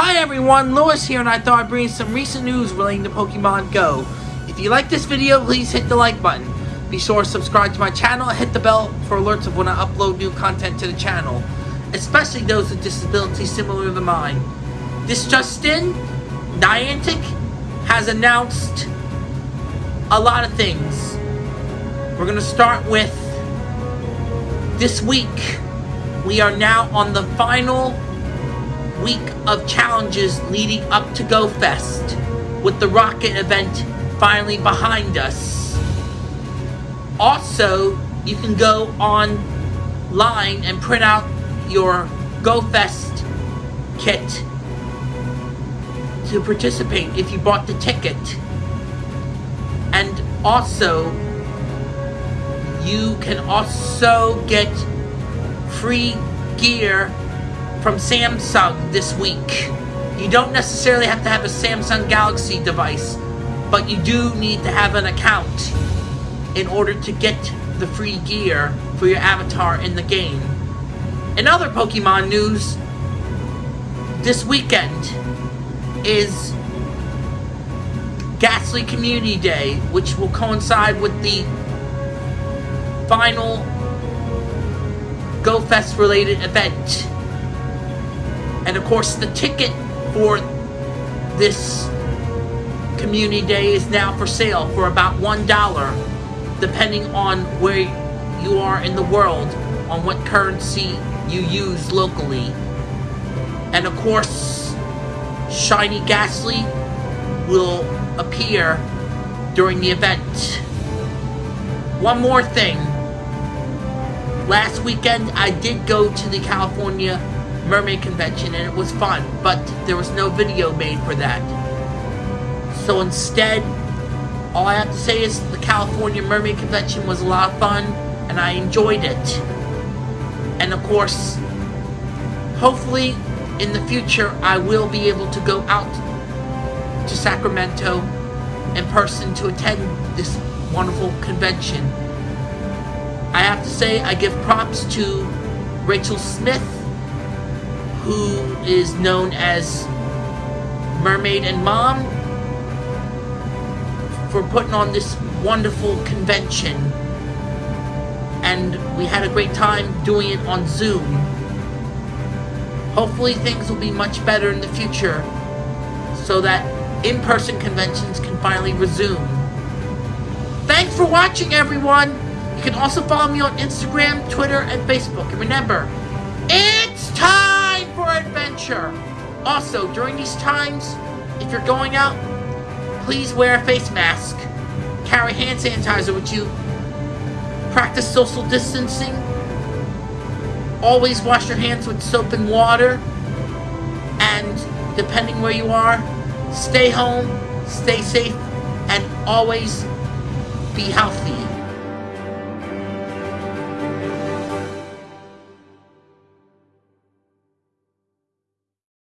Hi everyone, Lewis here and I thought I'd bring some recent news relating to Pokemon Go. If you like this video, please hit the like button. Be sure to subscribe to my channel and hit the bell for alerts of when I upload new content to the channel, especially those with disabilities similar to mine. This just in, Niantic has announced a lot of things. We're going to start with this week. We are now on the final week of challenges leading up to Go Fest, with the Rocket event finally behind us. Also, you can go online and print out your Go Fest kit to participate if you bought the ticket. And also, you can also get free gear from Samsung this week. You don't necessarily have to have a Samsung Galaxy device, but you do need to have an account in order to get the free gear for your avatar in the game. In other Pokemon news, this weekend is Gastly Community Day, which will coincide with the final GoFest related event. And of course, the ticket for this community day is now for sale for about $1, depending on where you are in the world, on what currency you use locally. And of course, Shiny Gastly will appear during the event. One more thing. Last weekend, I did go to the California Mermaid Convention and it was fun, but there was no video made for that. So instead, all I have to say is the California Mermaid Convention was a lot of fun and I enjoyed it. And of course, hopefully in the future I will be able to go out to Sacramento in person to attend this wonderful convention. I have to say I give props to Rachel Smith who is known as Mermaid and Mom for putting on this wonderful convention. And we had a great time doing it on Zoom. Hopefully things will be much better in the future so that in-person conventions can finally resume. Thanks for watching everyone! You can also follow me on Instagram, Twitter, and Facebook. And remember, Also, during these times, if you're going out, please wear a face mask. Carry hand sanitizer with you. Practice social distancing. Always wash your hands with soap and water. And depending where you are, stay home, stay safe, and always be healthy.